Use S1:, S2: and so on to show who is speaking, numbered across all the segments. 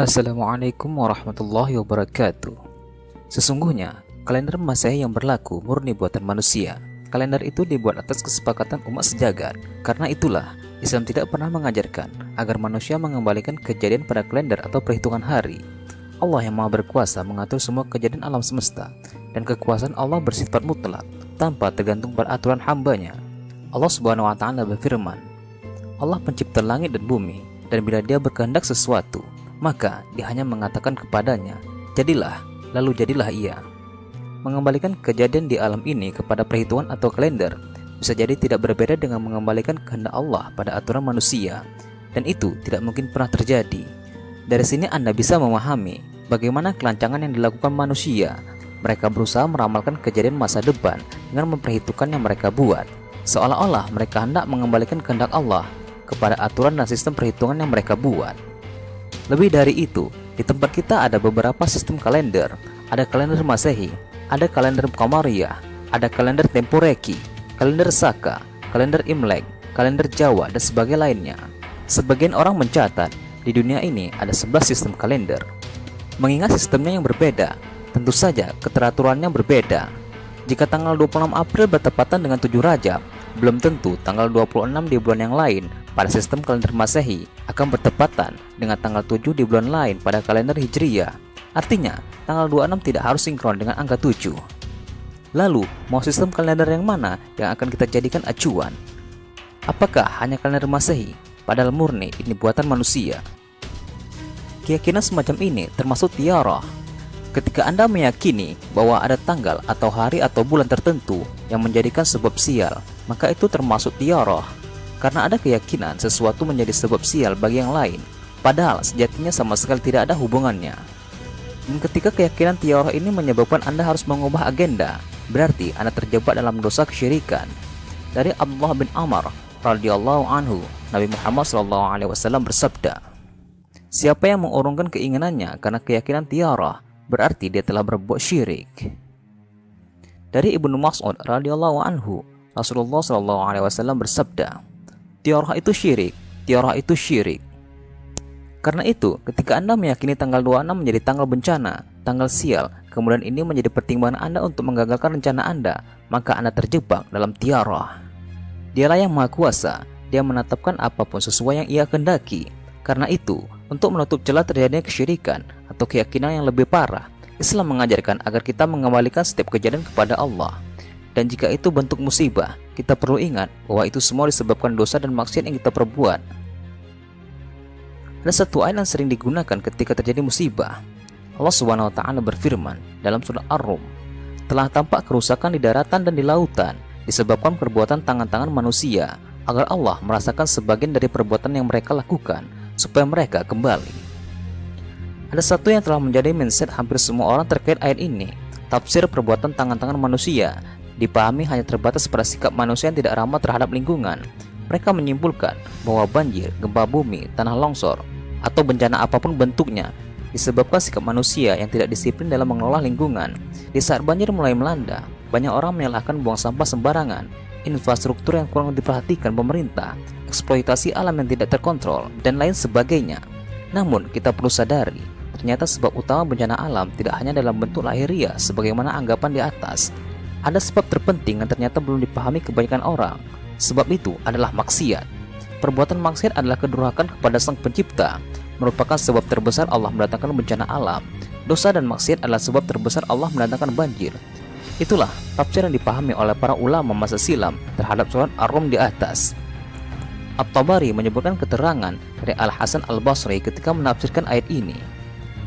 S1: Assalamualaikum warahmatullahi wabarakatuh. Sesungguhnya, kalender Masehi yang berlaku murni buatan manusia. Kalender itu dibuat atas kesepakatan umat sejagat. Karena itulah, Islam tidak pernah mengajarkan agar manusia mengembalikan kejadian pada kalender atau perhitungan hari. Allah yang Maha Berkuasa mengatur semua kejadian alam semesta, dan kekuasaan Allah bersifat mutlak tanpa tergantung pada aturan hambanya. Allah Subhanahu wa taala berfirman, Allah pencipta langit dan bumi, dan bila Dia berkehendak sesuatu, maka dia hanya mengatakan kepadanya, "Jadilah," lalu jadilah ia. Mengembalikan kejadian di alam ini kepada perhitungan atau kalender bisa jadi tidak berbeda dengan mengembalikan kehendak Allah pada aturan manusia, dan itu tidak mungkin pernah terjadi. Dari sini Anda bisa memahami bagaimana kelancangan yang dilakukan manusia. Mereka berusaha meramalkan kejadian masa depan dengan memperhitungkan yang mereka buat, seolah-olah mereka hendak mengembalikan kehendak Allah kepada aturan dan sistem perhitungan yang mereka buat. Lebih dari itu, di tempat kita ada beberapa sistem kalender. Ada kalender Masehi, ada kalender Qamariyah, ada kalender Temporeki, kalender Saka, kalender Imlek, kalender Jawa, dan sebagainya lainnya. Sebagian orang mencatat, di dunia ini ada 11 sistem kalender. Mengingat sistemnya yang berbeda, tentu saja keteraturannya berbeda. Jika tanggal 26 April bertepatan dengan 7 Rajab, belum tentu tanggal 26 di bulan yang lain pada sistem kalender Masehi akan bertepatan dengan tanggal 7 di bulan lain pada kalender Hijriyah. Artinya, tanggal 26 tidak harus sinkron dengan angka 7. Lalu, mau sistem kalender yang mana yang akan kita jadikan acuan? Apakah hanya kalender Masehi? Padahal murni ini buatan manusia. Keyakinan semacam ini termasuk tiarah. Ketika Anda meyakini bahwa ada tanggal atau hari atau bulan tertentu yang menjadikan sebab sial, maka itu termasuk tiarah karena ada keyakinan sesuatu menjadi sebab sial bagi yang lain, padahal sejatinya sama sekali tidak ada hubungannya. Dan ketika keyakinan tiara ini menyebabkan Anda harus mengubah agenda, berarti Anda terjebak dalam dosa kesyirikan. Dari Abdullah bin Amr radhiyallahu anhu, Nabi Muhammad SAW bersabda, Siapa yang mengurungkan keinginannya karena keyakinan tiara, berarti dia telah berbuat syirik. Dari Ibnu Mas'ud radhiyallahu anhu, Rasulullah SAW bersabda, Tiarah itu syirik, tiarah itu syirik. Karena itu, ketika Anda meyakini tanggal 26 menjadi tanggal bencana, tanggal sial, kemudian ini menjadi pertimbangan Anda untuk menggagalkan rencana Anda, maka Anda terjebak dalam tiarah. Dialah yang maha kuasa, dia menetapkan apa pun sesuai yang ia kendaki. Karena itu, untuk menutup celah terjadinya kesyirikan atau keyakinan yang lebih parah, Islam mengajarkan agar kita mengembalikan setiap kejadian kepada Allah. Dan jika itu bentuk musibah, kita perlu ingat bahwa itu semua disebabkan dosa dan maksiat yang kita perbuat. Ada satu ayat yang sering digunakan ketika terjadi musibah. Allah taala berfirman dalam surah Ar-Rum, "Telah tampak kerusakan di daratan dan di lautan disebabkan perbuatan tangan-tangan manusia, agar Allah merasakan sebagian dari perbuatan yang mereka lakukan supaya mereka kembali." Ada satu yang telah menjadi mindset hampir semua orang terkait ayat ini, tafsir perbuatan tangan-tangan manusia dipahami hanya terbatas pada sikap manusia yang tidak ramah terhadap lingkungan. Mereka menyimpulkan bahwa banjir, gempa bumi, tanah longsor, atau bencana apa pun bentuknya disebabkan sikap manusia yang tidak disiplin dalam mengelola lingkungan. Di saat banjir mulai melanda, banyak orang menyalahkan buang sampah sembarangan, infrastruktur yang kurang diperhatikan pemerintah, eksploitasi alam yang tidak terkontrol, dan lain sebagainya. Namun, kita perlu sadari, ternyata sebab utama bencana alam tidak hanya dalam bentuk lahiriah sebagaimana anggapan di atas, ada sebab terpenting yang ternyata belum dipahami kebanyakan orang. Sebab itu adalah maksiat. Perbuatan maksiat adalah kedurhakan kepada Sang Pencipta, merupakan sebab terbesar Allah mendatangkan bencana alam. Dosa dan maksiat adalah sebab terbesar Allah mendatangkan banjir. Itulah tafsir yang dipahami oleh para ulama masa silam terhadap surat Ar-Rum di atas. At-Tabari menyebutkan keterangan dari Al-Hasan Al-Basri ketika menafsirkan ayat ini.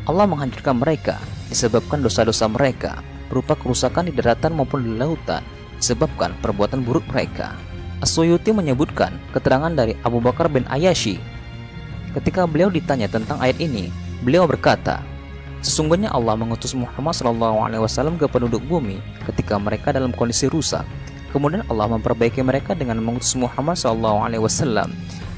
S1: Allah menghancurkan mereka disebabkan dosa-dosa mereka berupa kerusakan di daratan maupun di lautan disebabkan perbuatan buruk mereka. As-Suyuti menyebutkan keterangan dari Abu Bakar bin Ayashi. Ketika beliau ditanya tentang ayat ini, beliau berkata, Sesungguhnya Allah mengutus Muhammad SAW ke penduduk bumi ketika mereka dalam kondisi rusak. Kemudian Allah memperbaiki mereka dengan mengutus Muhammad SAW.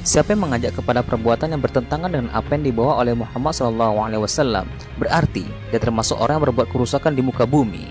S1: Siapa yang mengajak kepada perbuatan yang bertentangan dengan apa yang dibawa oleh Muhammad SAW, berarti dia termasuk orang yang berbuat kerusakan di muka bumi.